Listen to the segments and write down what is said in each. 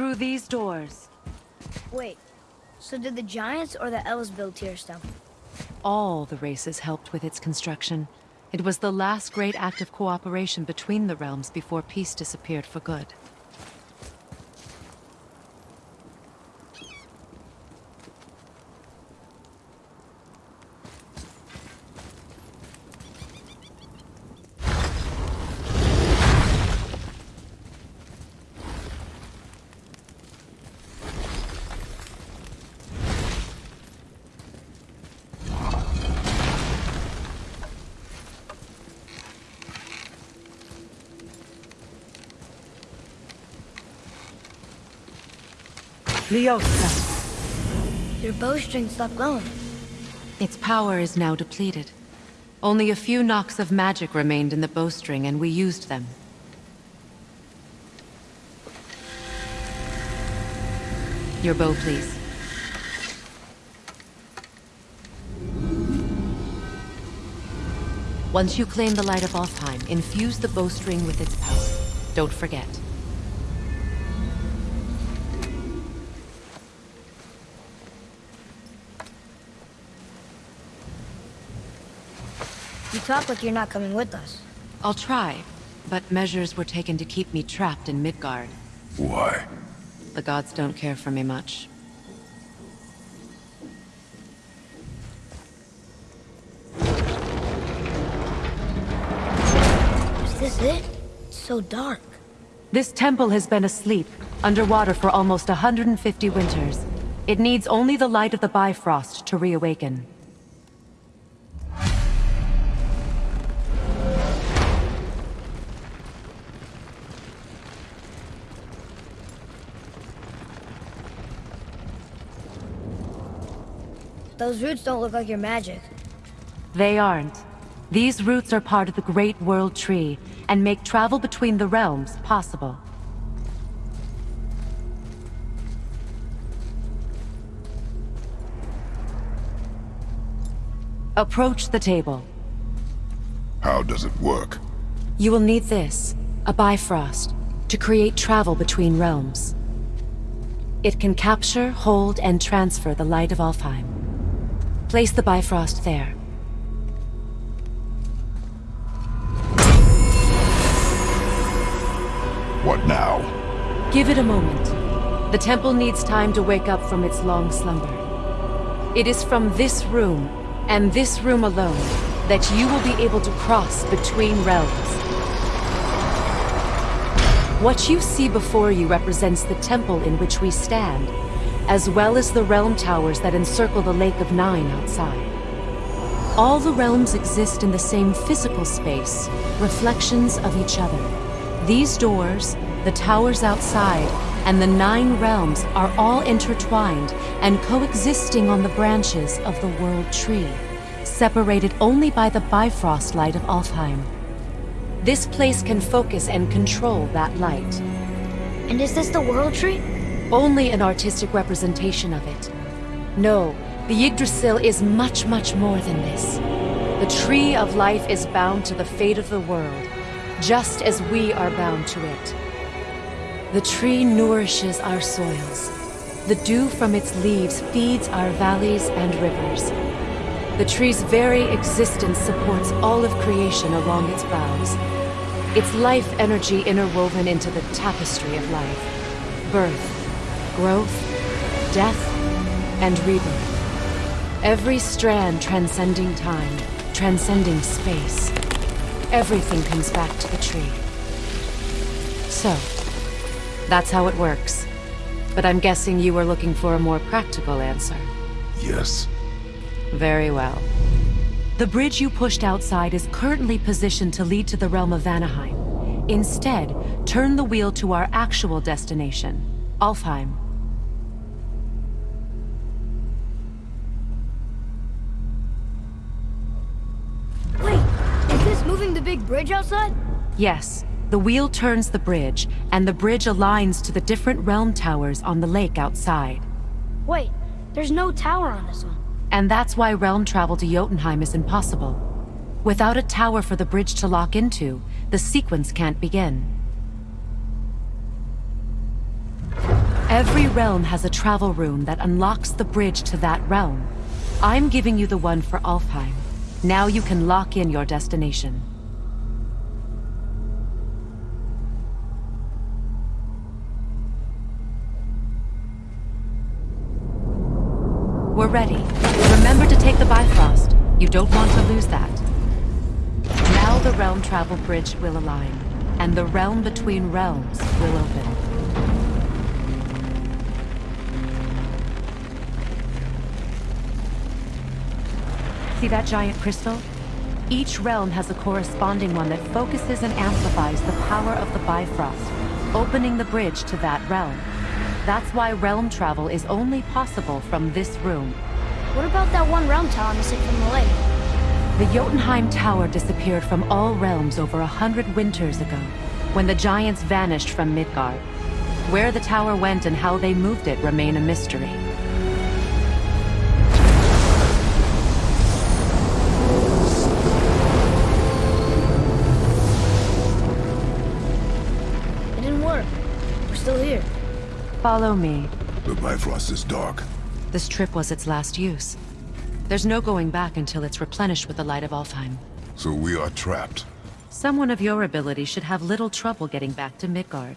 Through these doors. Wait, so did the Giants or the Elves build Temple? All the races helped with its construction. It was the last great act of cooperation between the realms before peace disappeared for good. Leosta. Your bowstring stopped glowing. Its power is now depleted. Only a few knocks of magic remained in the bowstring, and we used them. Your bow, please. Once you claim the Light of Alfheim, infuse the bowstring with its power. Don't forget. You talk like you're not coming with us. I'll try, but measures were taken to keep me trapped in Midgard. Why? The gods don't care for me much. Is this it? It's so dark. This temple has been asleep, underwater for almost 150 winters. It needs only the light of the Bifrost to reawaken. Those roots don't look like your magic. They aren't. These roots are part of the Great World Tree, and make travel between the realms possible. Approach the table. How does it work? You will need this, a Bifrost, to create travel between realms. It can capture, hold, and transfer the light of Alfheim. Place the Bifrost there. What now? Give it a moment. The temple needs time to wake up from its long slumber. It is from this room, and this room alone, that you will be able to cross between realms. What you see before you represents the temple in which we stand, as well as the realm towers that encircle the Lake of Nine outside. All the realms exist in the same physical space, reflections of each other. These doors, the towers outside, and the Nine Realms are all intertwined and coexisting on the branches of the World Tree, separated only by the Bifrost light of Alfheim. This place can focus and control that light. And is this the World Tree? Only an artistic representation of it. No, the Yggdrasil is much, much more than this. The Tree of Life is bound to the fate of the world, just as we are bound to it. The tree nourishes our soils. The dew from its leaves feeds our valleys and rivers. The tree's very existence supports all of creation along its boughs. Its life energy interwoven into the tapestry of life. Birth, growth, death, and rebirth. Every strand transcending time, transcending space. Everything comes back to the tree. So, that's how it works. But I'm guessing you were looking for a more practical answer. Yes. Very well. The bridge you pushed outside is currently positioned to lead to the realm of Vanaheim. Instead, turn the wheel to our actual destination, Alfheim. Wait, is this moving the big bridge outside? Yes, the wheel turns the bridge, and the bridge aligns to the different realm towers on the lake outside. Wait, there's no tower on this one. And that's why realm travel to Jotunheim is impossible. Without a tower for the bridge to lock into, the sequence can't begin. Every realm has a travel rune that unlocks the bridge to that realm. I'm giving you the one for Alfheim. Now you can lock in your destination. We're ready. Remember to take the Bifrost. You don't want to lose that. Now the realm travel bridge will align, and the realm between realms will open. See that giant crystal? Each realm has a corresponding one that focuses and amplifies the power of the Bifrost, opening the bridge to that realm. That's why realm travel is only possible from this room. What about that one realm tower missing from the lake? The Jotunheim Tower disappeared from all realms over a hundred winters ago, when the giants vanished from Midgard. Where the tower went and how they moved it remain a mystery. Follow me. The Bifrost is dark. This trip was its last use. There's no going back until it's replenished with the light of Alfheim. So we are trapped. Someone of your ability should have little trouble getting back to Midgard.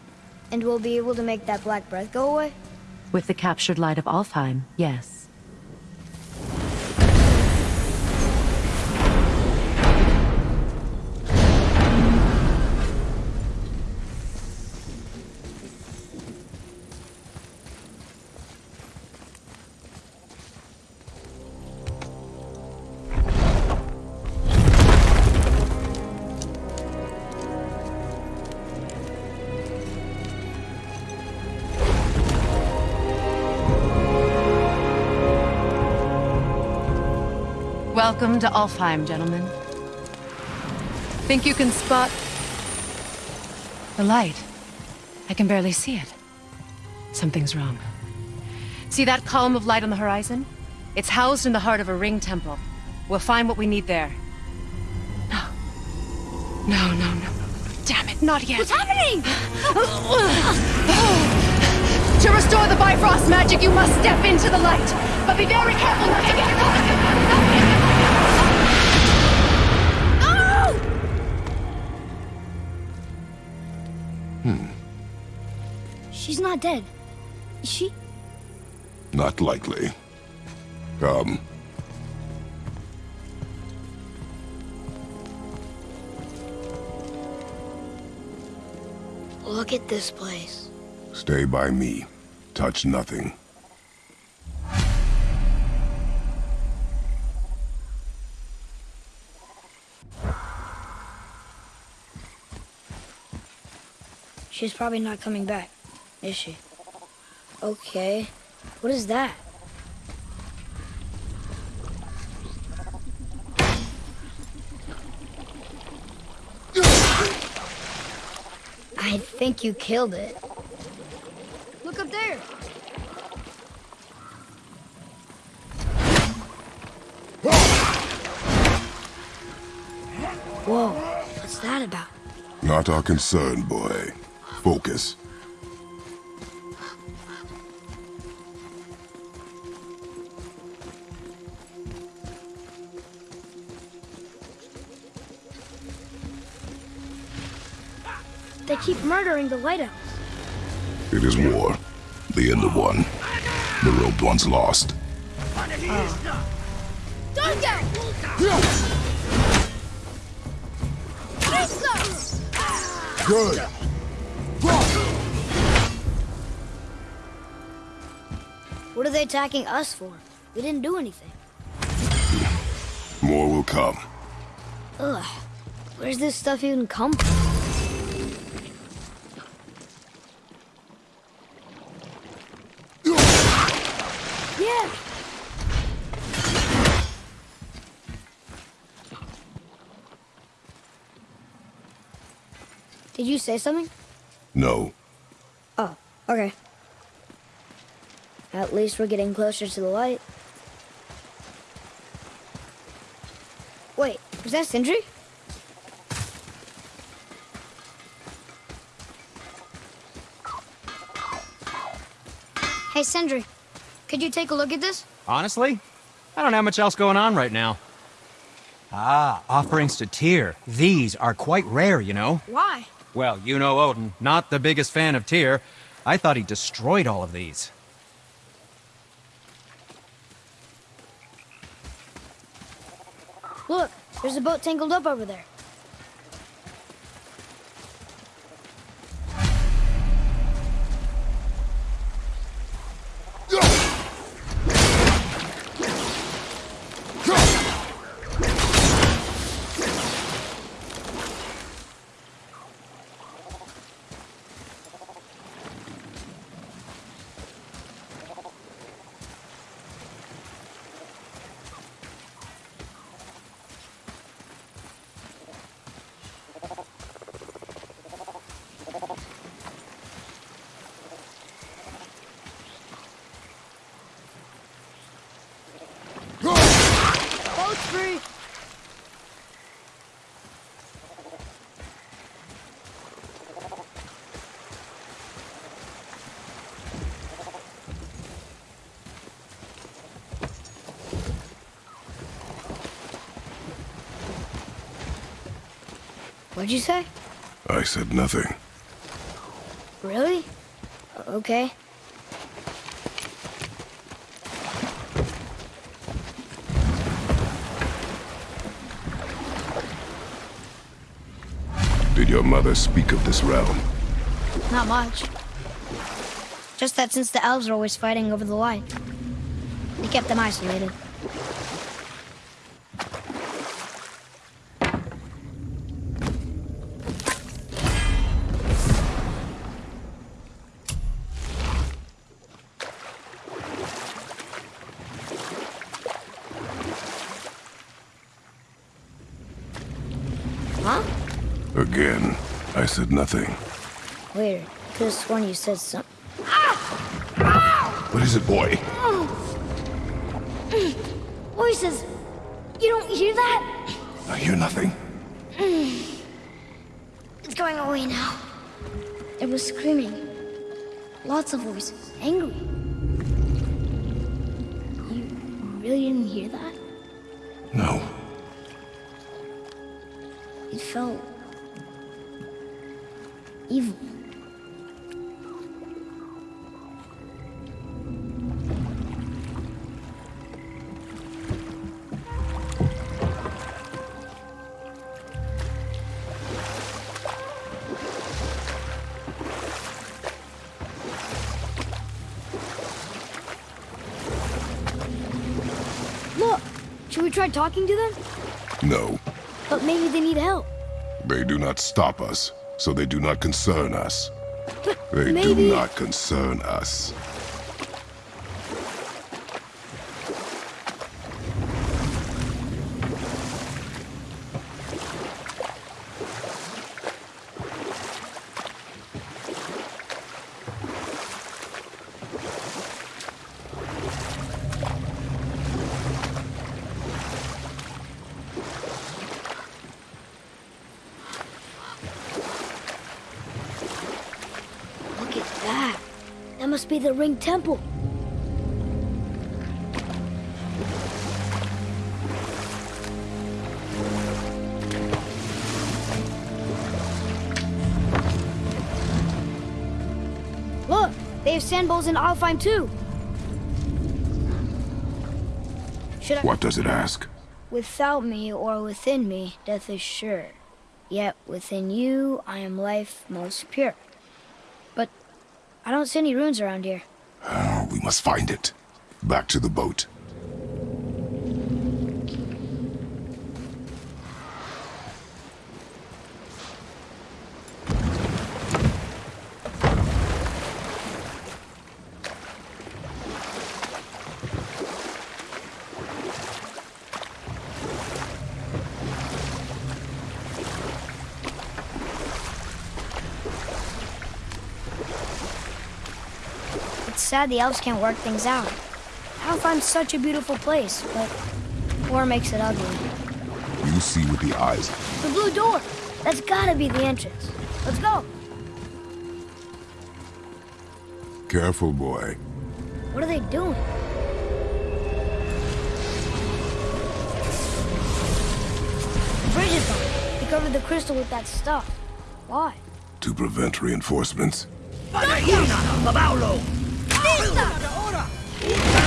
And we'll be able to make that black breath go away? With the captured light of Alfheim, yes. To Alfheim, gentlemen. Think you can spot... The light. I can barely see it. Something's wrong. See that column of light on the horizon? It's housed in the heart of a ring temple. We'll find what we need there. No. No, no, no. Damn it, not yet. What's happening? To restore the Bifrost magic, you must step into the light. But be very careful not to get caught. She's not dead. Is she? Not likely. Come. Look at this place. Stay by me. Touch nothing. She's probably not coming back, is she? Okay. What is that? I think you killed it. Look up there. Whoa, what's that about? Not our concern, boy. Focus. Keep murdering the lighthouse. It is war. The end of one. The rope once lost. Oh. Don't Good. What are they attacking us for? We didn't do anything. More will come. Ugh. Where's this stuff even come from? Did you say something? No. Oh, okay. At least we're getting closer to the light. Wait, was that Sindri? Hey, Sindri, could you take a look at this? Honestly, I don't have much else going on right now. Ah, offerings to Tyr. These are quite rare, you know. Why? Well, you know Odin, not the biggest fan of Tyr. I thought he destroyed all of these. Look, there's a boat tangled up over there. What'd you say? I said nothing. Really? Okay. Did your mother speak of this realm? Not much. Just that since the elves are always fighting over the light, they kept them isolated. Said nothing. Weird. Could have sworn you said something. What is it, boy? Voices! You don't hear that? I hear nothing. Mm. It's going away now. There was screaming. Lots of voices. Angry. You really didn't hear that? Talking to them? No. But maybe they need help. They do not stop us, so they do not concern us. But They maybe... do not concern us. Look at that. That must be the Ring Temple. Look, they have sand bowls in Alfheim too. Should I... What does it ask? Without me or within me, death is sure. Yet within you, I am life most pure. But I don't see any runes around here. Must find it. Back to the boat. It's sad the elves can't work things out. Alfheim's such a beautiful place, but war makes it ugly. You see with the eyes. The blue door! That's gotta be the entrance. Let's go! Careful, boy. What are they doing? The bridge is gone. They covered the crystal with that stuff. Why? To prevent reinforcements. I'll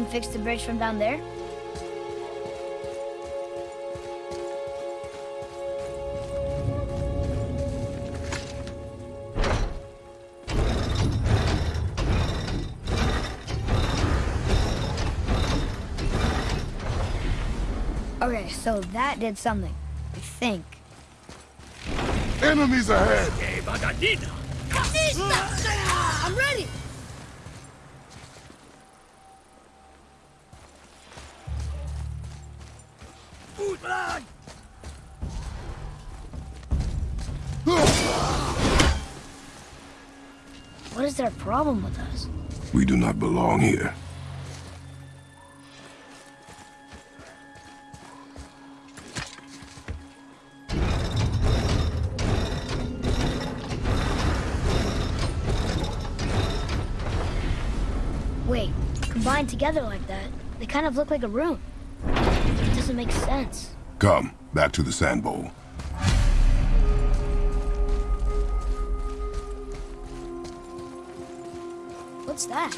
can fix the bridge from down there? Okay, so that did something. I think. Enemies ahead! I'm ready! Their problem with us? We do not belong here. Wait, combined together like that, they kind of look like a room. It doesn't make sense. Come, back to the sand bowl. What's that?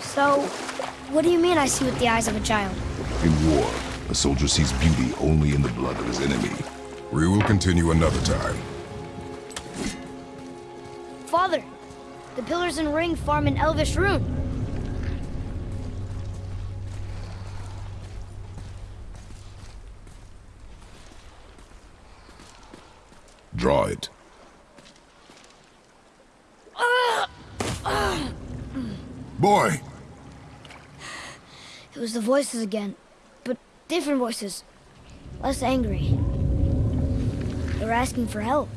So, what do you mean I see with the eyes of a child? In war, a soldier sees beauty only in the blood of his enemy. We will continue another time. The pillars and ring form an elvish rune. Draw it. Boy! It was the voices again, but different voices. Less angry. They were asking for help.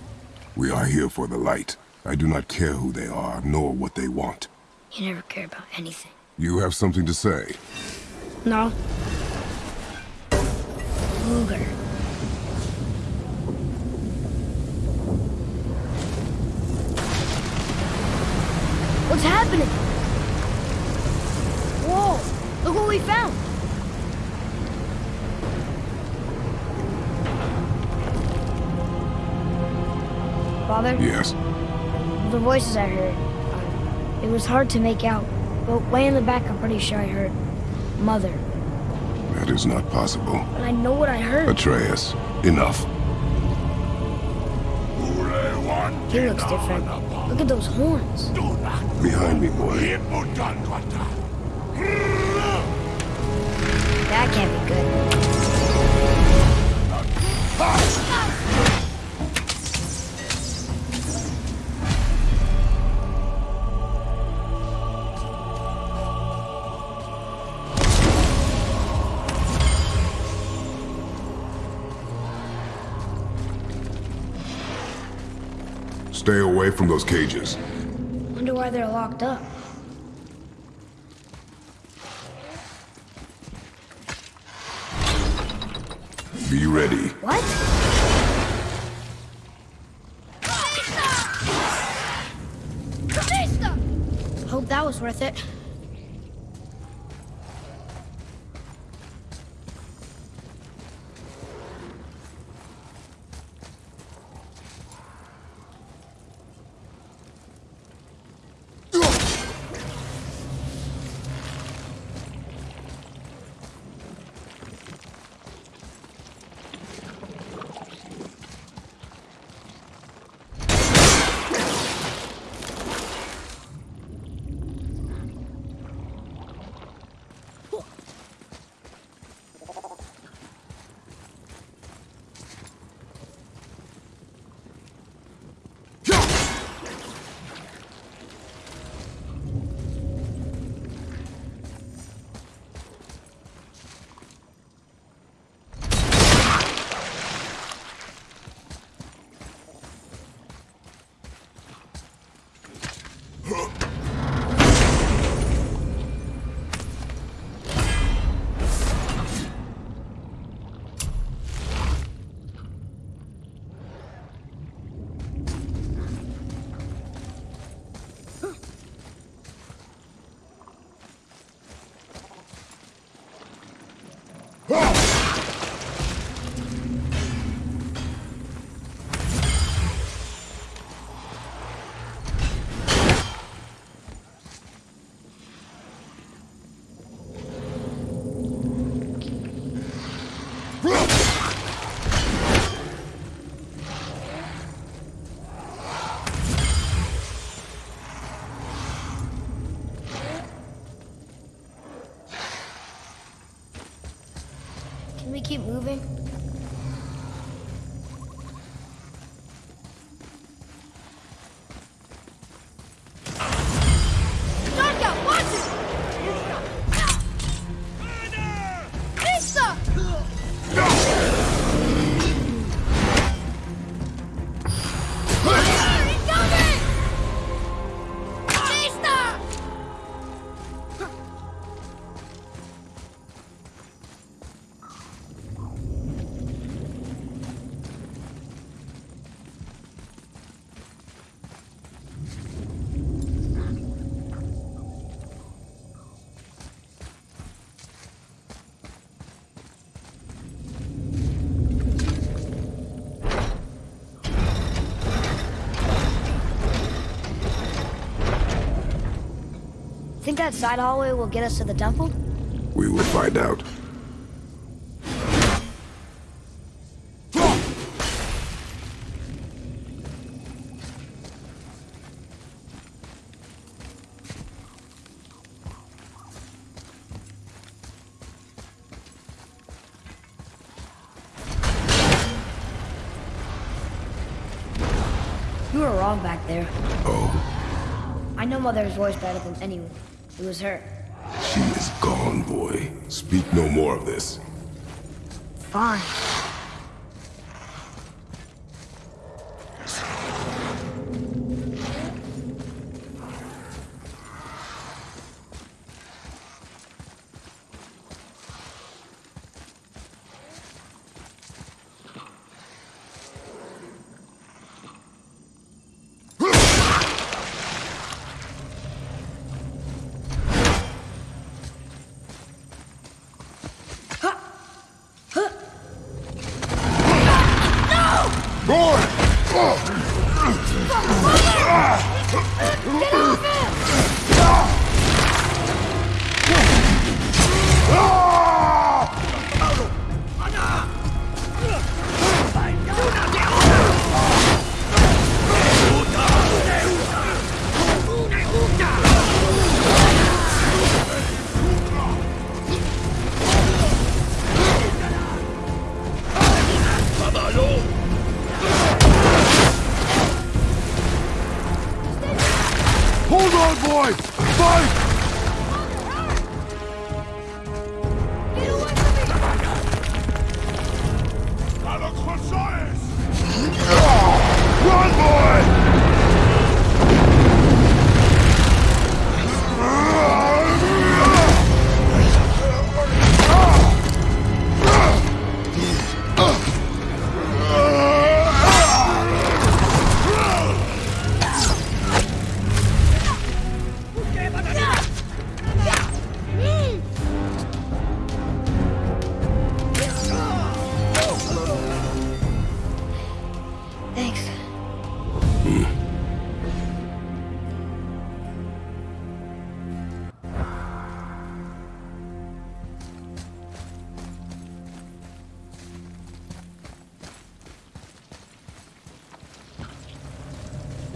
We are here for the light. I do not care who they are, nor what they want. You never care about anything. You have something to say. No. Luger. What's happening? Whoa! Look what we found! Father, Yes. The voices I heard, it was hard to make out, but way in the back I'm pretty sure I heard Mother. That is not possible. But I know what I heard. Atreus, enough. He looks different. Look at those horns. Behind me, boy. That can't be good. Stay away from those cages. Wonder why they're locked up. Be ready. What? Hope that was worth it. Keep moving? Think that side hallway will get us to the temple? We will find out. You were wrong back there. Oh, I know Mother's voice better than anyone. It was her. she is gone, boy. Speak no more of this. Fine.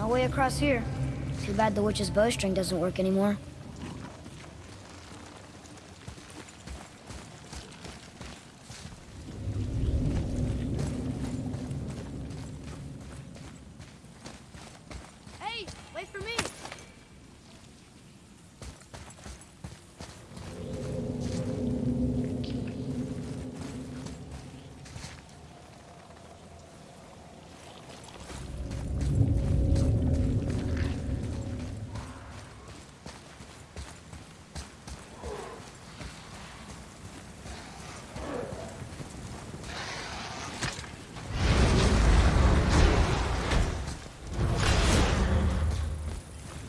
No way across here. Too bad the witch's bowstring doesn't work anymore. Hey, wait for me!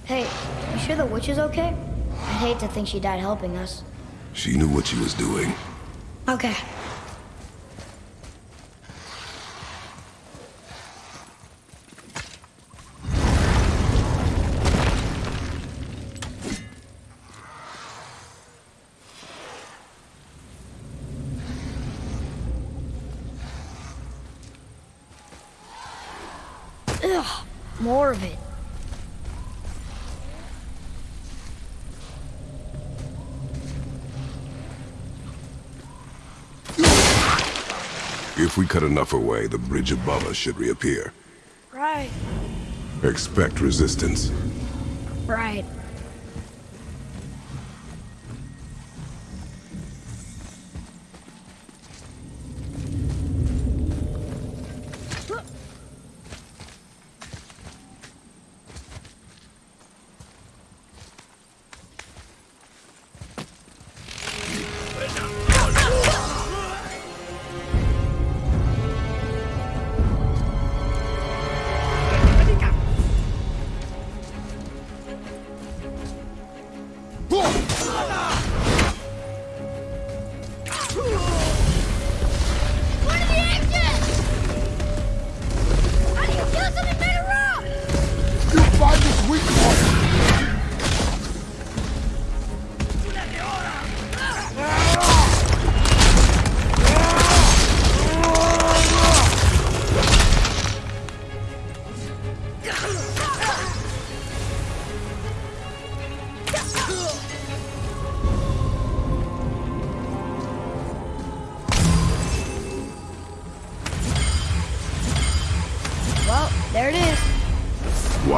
Hey, you sure the witch is okay? I'd hate to think she died helping us. She knew what she was doing. Okay. Ugh, more of it. If we cut enough away, the bridge above us should reappear. Right. Expect resistance.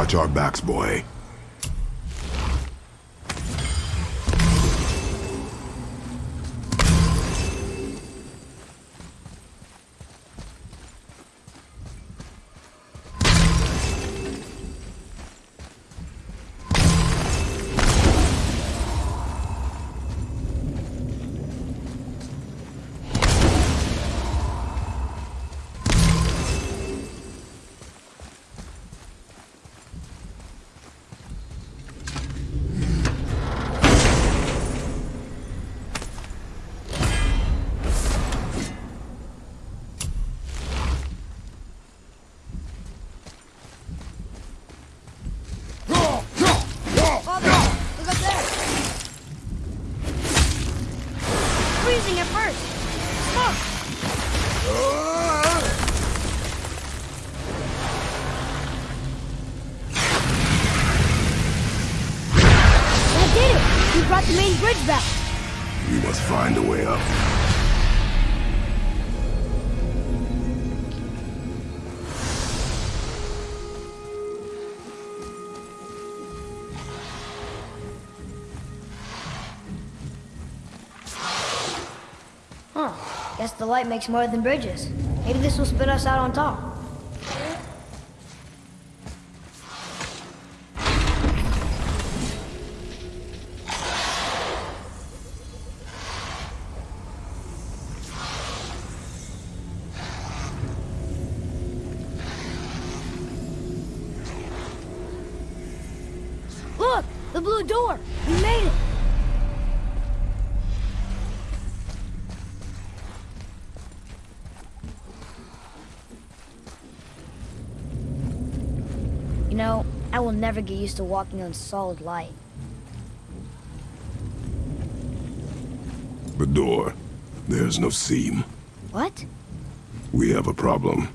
Watch our backs, boy. The main bridge back. We must find a way up. Huh. Guess the light makes more than bridges. Maybe this will spit us out on top. Never get used to walking on solid light. The door. There's no seam. What? We have a problem.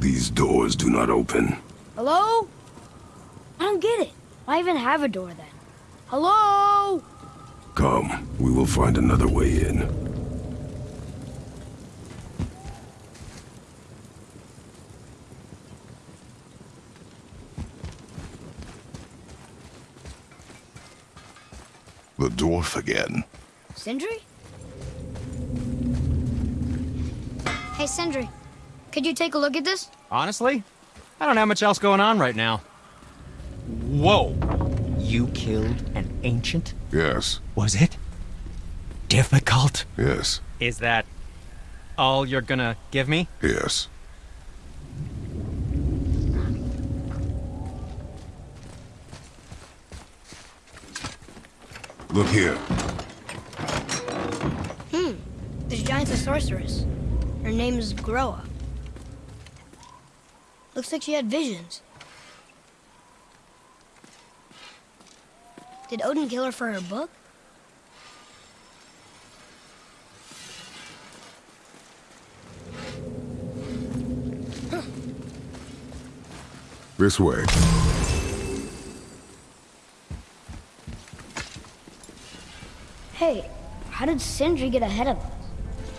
These doors do not open. Hello? I don't get it. Why even have a door then? Hello? Come, will find another way in. The dwarf again. Sindri? Hey, Sindri, could you take a look at this? Honestly, I don't have much else going on right now. Whoa! You killed an ancient? Yes, Was it difficult? yes, Is that all you're gonna give me? yes. Look here. Hmm. This giant's a sorceress. Her name is Groa. Looks like she had visions. Did Odin kill her for her book? this way. Hey, how did Sindri get ahead of us?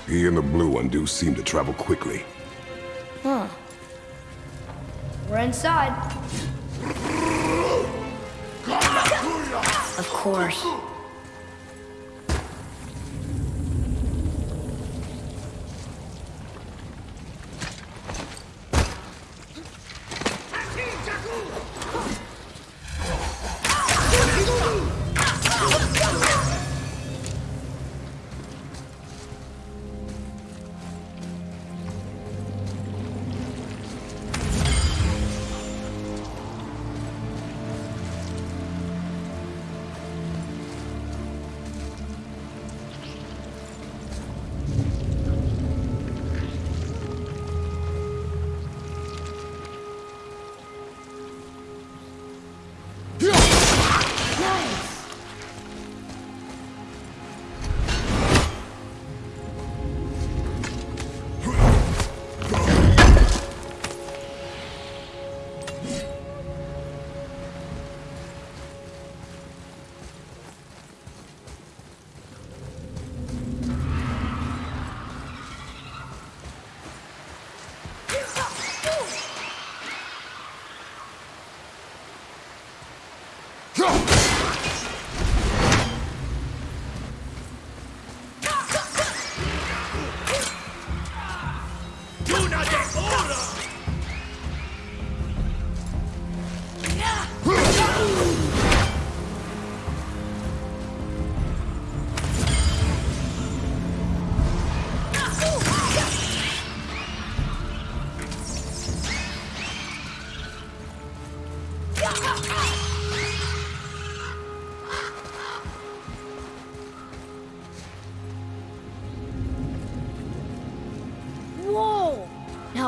He and the blue one do seem to travel quickly. Huh. We're inside. of course.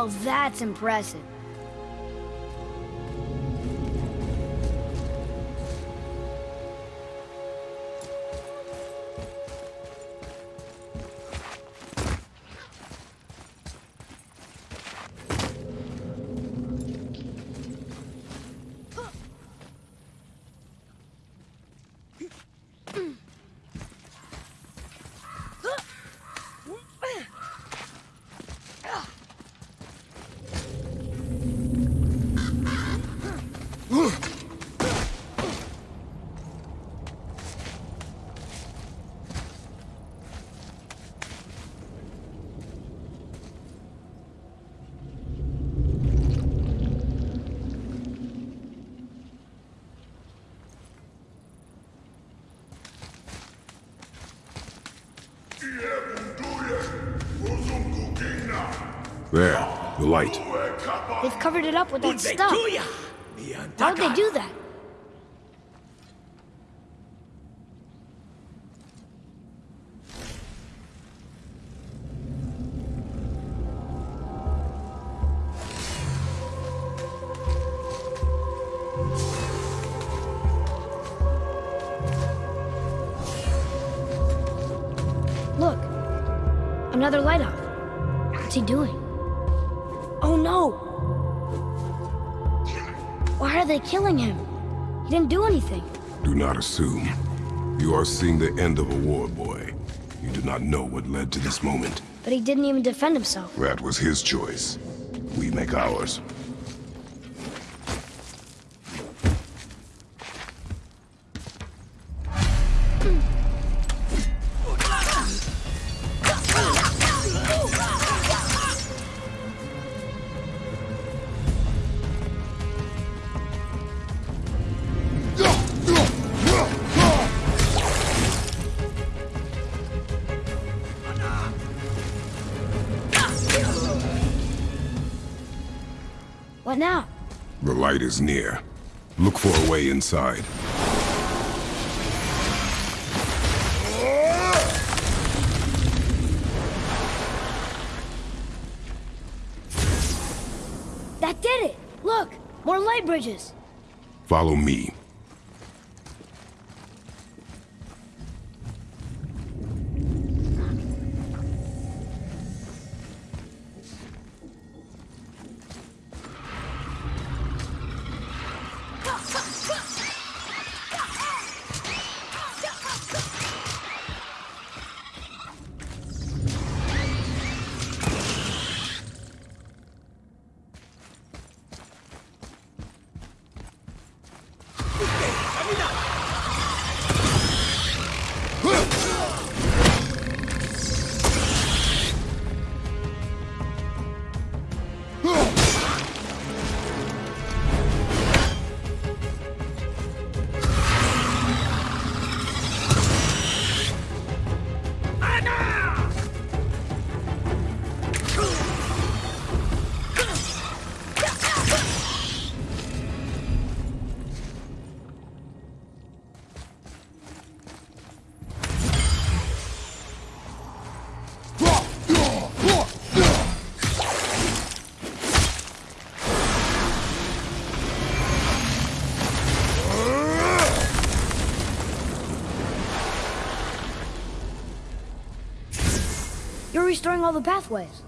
That's impressive. Covered it up with that stuff. How'd they do that? Look, another light elf. What's he doing? They killing him? He didn't do anything. Do not assume. You are seeing the end of a war, boy. You do not know what led to this moment. But he didn't even defend himself. That was his choice. We make ours. Is near. Look for a way inside. That did it! Look! More light bridges! Follow me. Camina. All the pathways.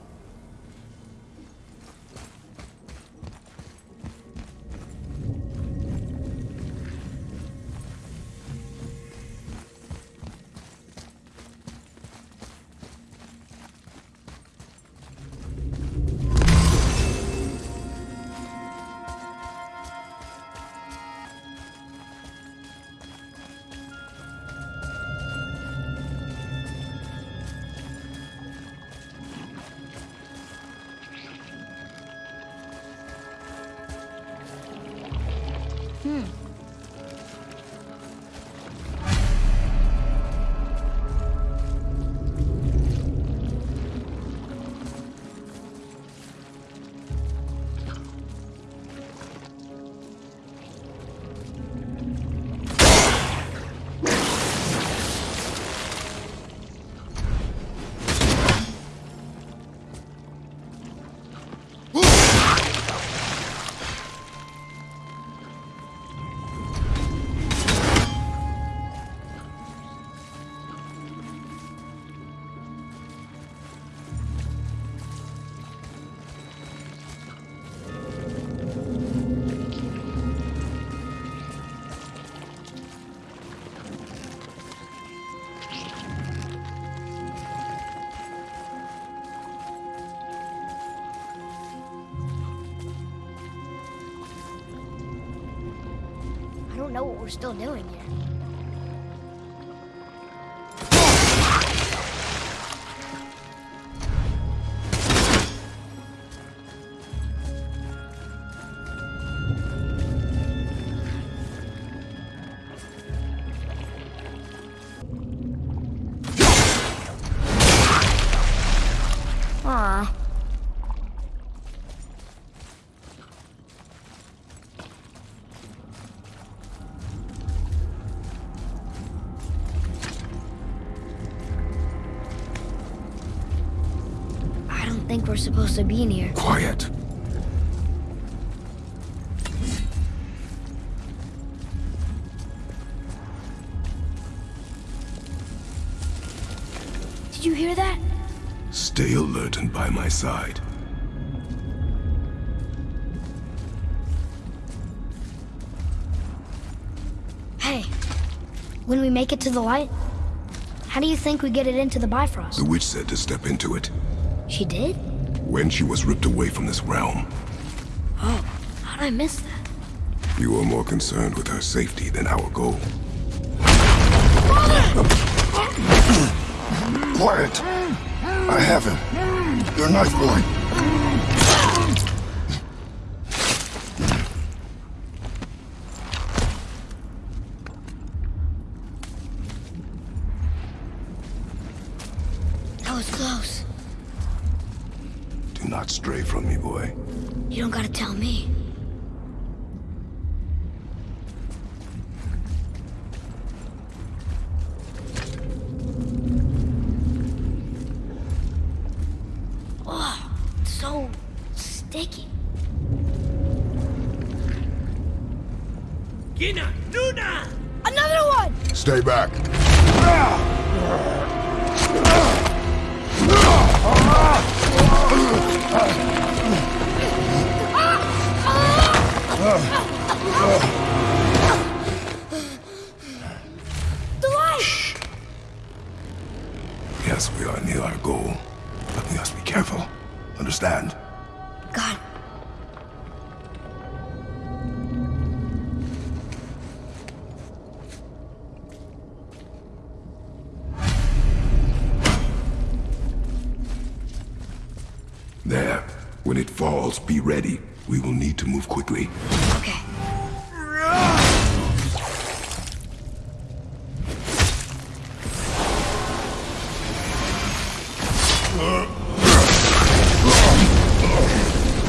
Don't know what we're still doing here. We're supposed to be in here. Quiet. Did you hear that? Stay alert and by my side. Hey, when we make it to the light, how do you think we get it into the Bifrost? The witch said to step into it She did? When she was ripped away from this realm. Oh, how'd I miss that? You are more concerned with her safety than our goal. Quiet. I have him. Your knife boy. From me, boy. You don't gotta tell me. Quickly. Okay.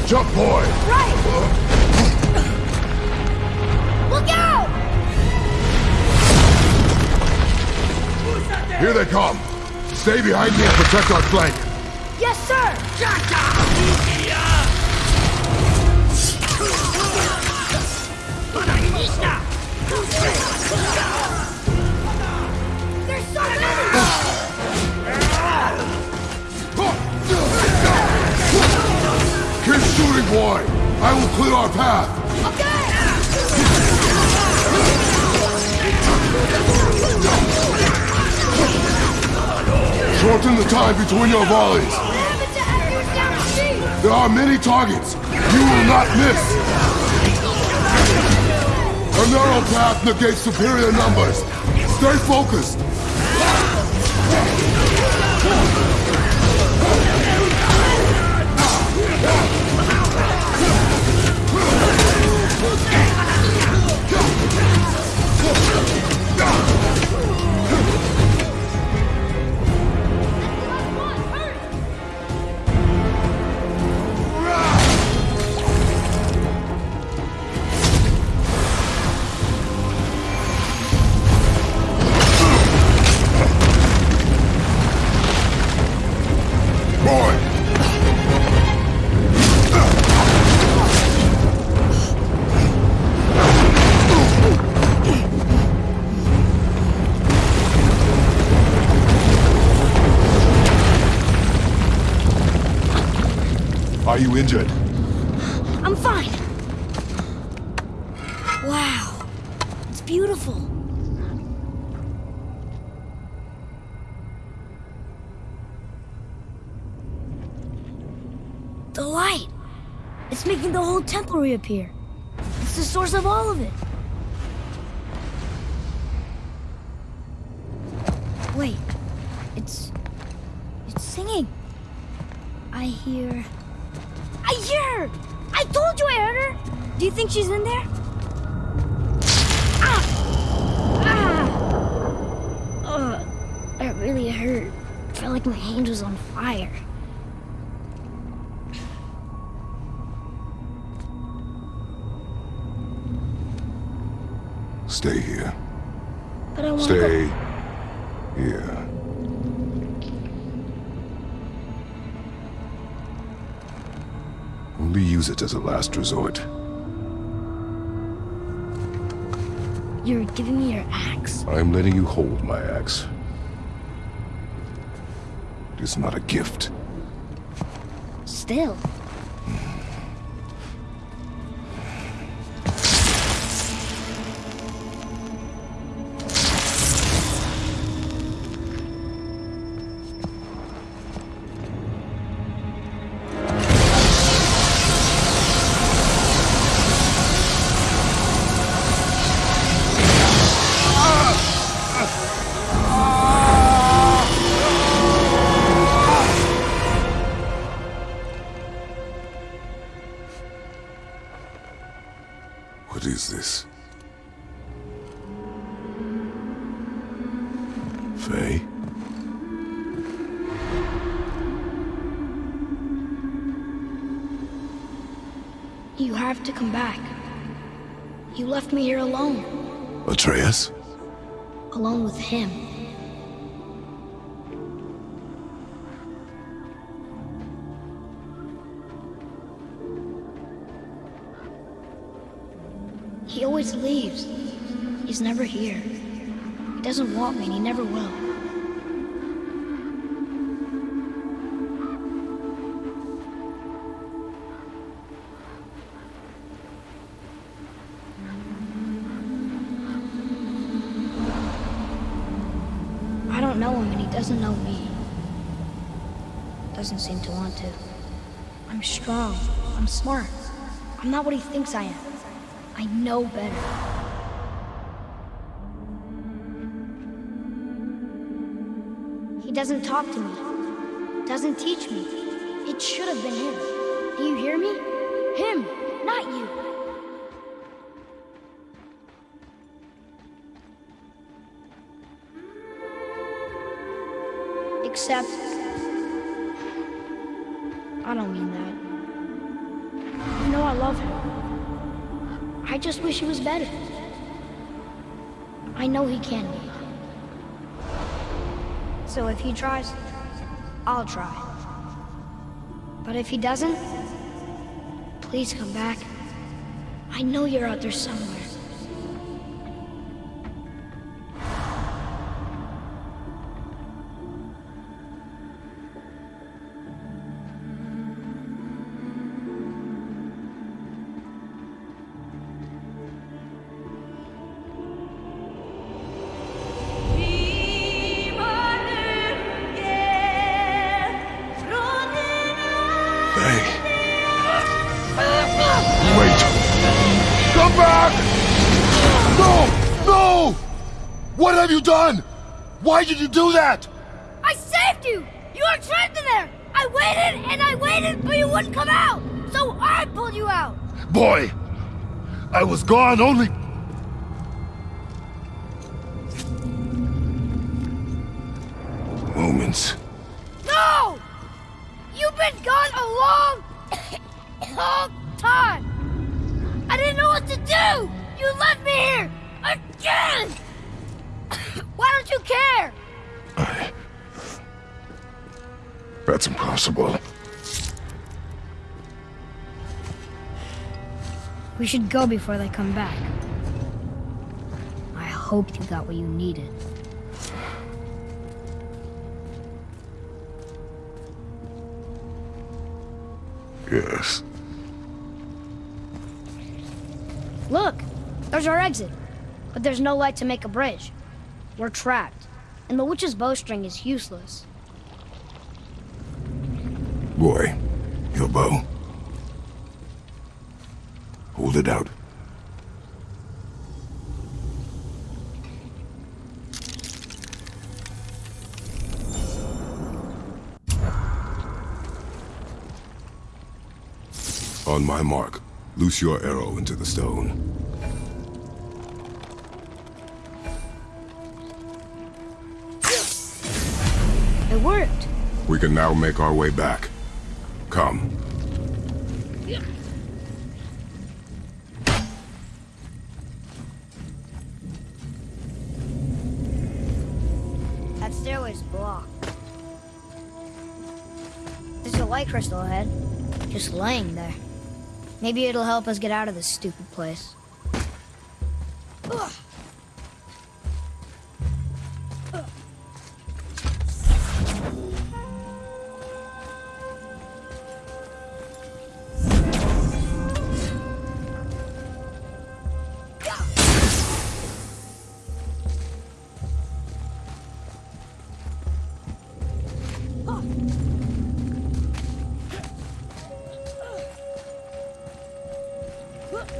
Jump, boy. Right! Look out! Here they come. Stay behind me and protect our flank. I will clear our path! Shorten the time between your volleys. There are many targets. You will not miss. A narrow path negates superior numbers. Stay focused. You injured? I'm fine. Wow. It's beautiful. The light. It's making the whole temple reappear. It's the source of all of it. Hurt. Felt like my hand was on fire. Stay here. But I want to Stay here. Only use it as a last resort. You're giving me your axe? I'm letting you hold my axe. Is not a gift. Still. Know him and he doesn't know me. Doesn't seem to want to. I'm strong. I'm smart. I'm not what he thinks I am. I know better. He doesn't talk to me. Doesn't teach me. It should have been him. Do you hear me? Him, not you. Wish he was better. I know he can be. So if he tries, I'll try. But if he doesn't, please come back. I know you're out there somewhere. Did you do that? I saved you! You were trapped in there! I waited and I waited, but you wouldn't come out! So I pulled you out! Boy, I was gone only... Moments. No! You've been gone a long, long time! I didn't know what to do! You left me here! Again! Why don't you care? That's impossible. We should go before they come back. I hope you got what you needed. Yes. Look! There's our exit. But there's no light to make a bridge. We're trapped. And the witch's bowstring is useless. Boy, your bow. Hold it out. On my mark, loose your arrow into the stone. It worked. We can now make our way back. Come. That stairway's blocked. There's a light crystal ahead. Just laying there. Maybe it'll help us get out of this stupid place.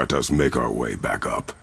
Let us make our way back up.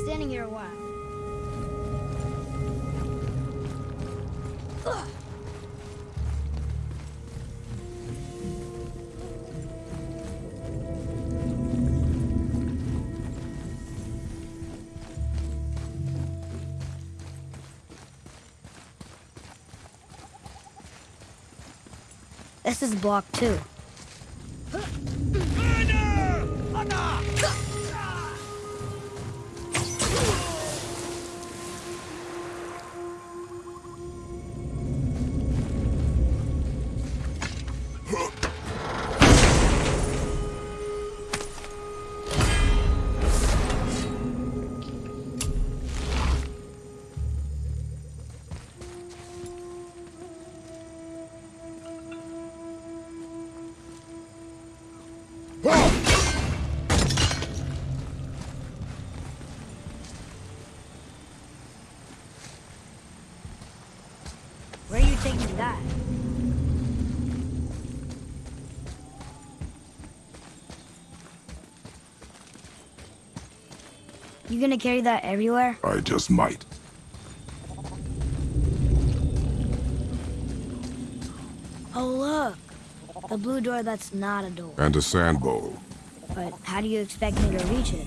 Standing here a while. This is block two. You gonna carry that everywhere? I just might. Oh, look. The blue door that's not a door. And a sand bowl. But how do you expect me to reach it?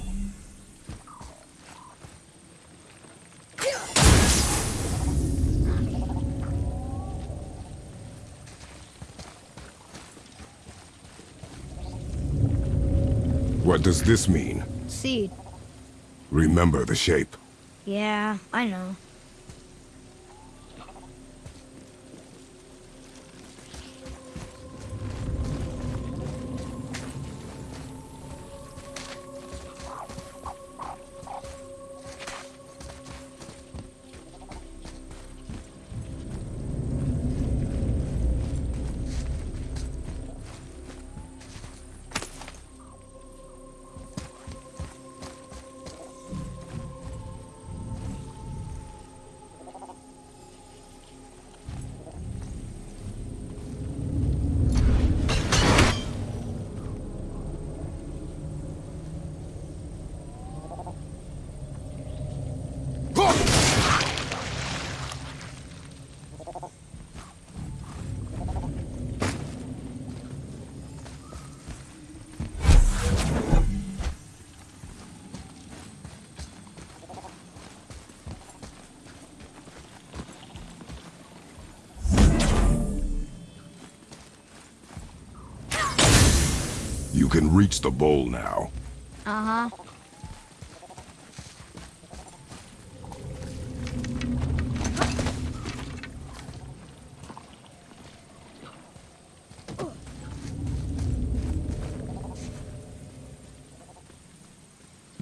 What does this mean? Seed. Remember the shape. Yeah, I know. Can reach the bowl now. Uh-huh.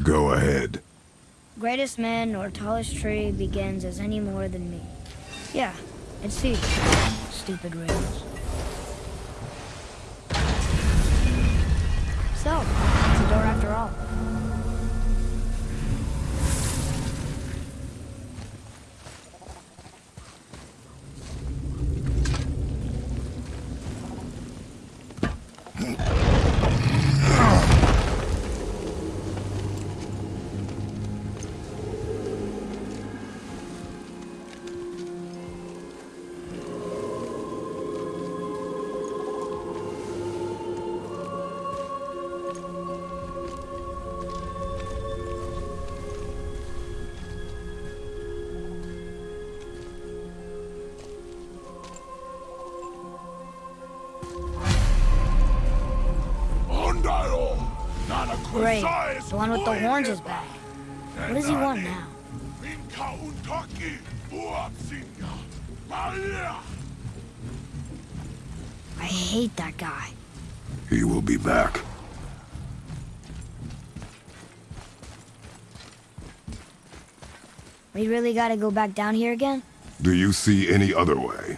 Go ahead. Greatest man or tallest tree begins as any more than me. Yeah, it's Seed. Stupid rails. Great. The one with the horns is back. What does he want now? I hate that guy. He will be back. We really gotta go back down here again? Do you see any other way?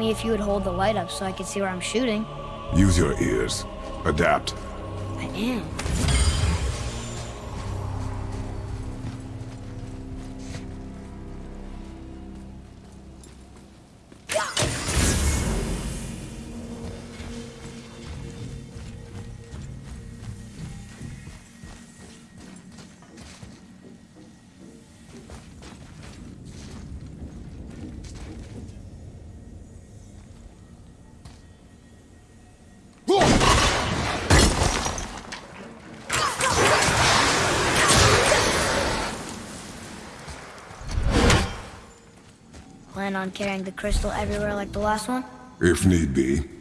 Me if you would hold the light up so I could see where I'm shooting. Use your ears. Adapt. I am. Plan on carrying the crystal everywhere like the last one? If need be.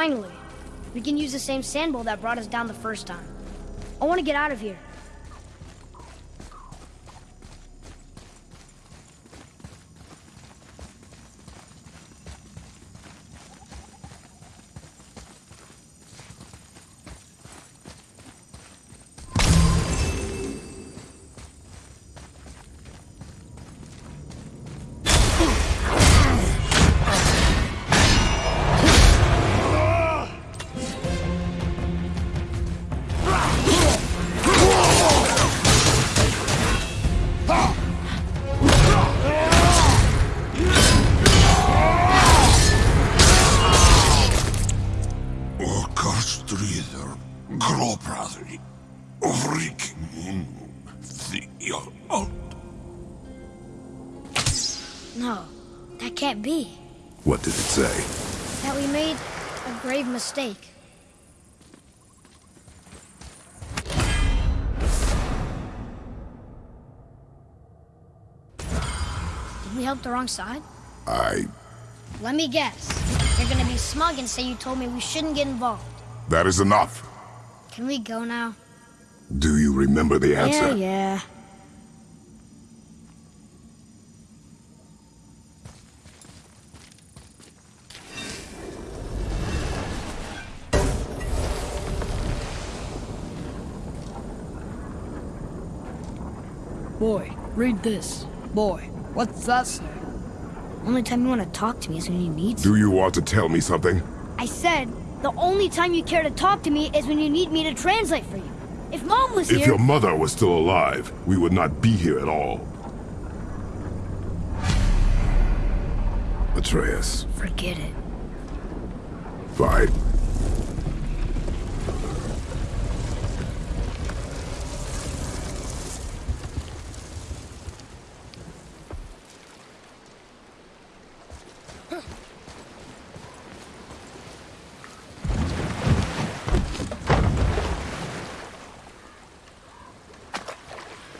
Finally, we can use the same sand bowl that brought us down the first time. I want to get out of here. Mistake. Did we help the wrong side? I... Let me guess. You're gonna be smug and say you told me we shouldn't get involved. That is enough. Can we go now? Do you remember the answer? Yeah, yeah. Boy, read this. Boy, what's that say? Only time you want to talk to me is when you need to. Do you want to tell me something? I said, the only time you care to talk to me is when you need me to translate for you. If Mom was If here... If your mother was still alive, we would not be here at all. Atreus, Forget it. fine.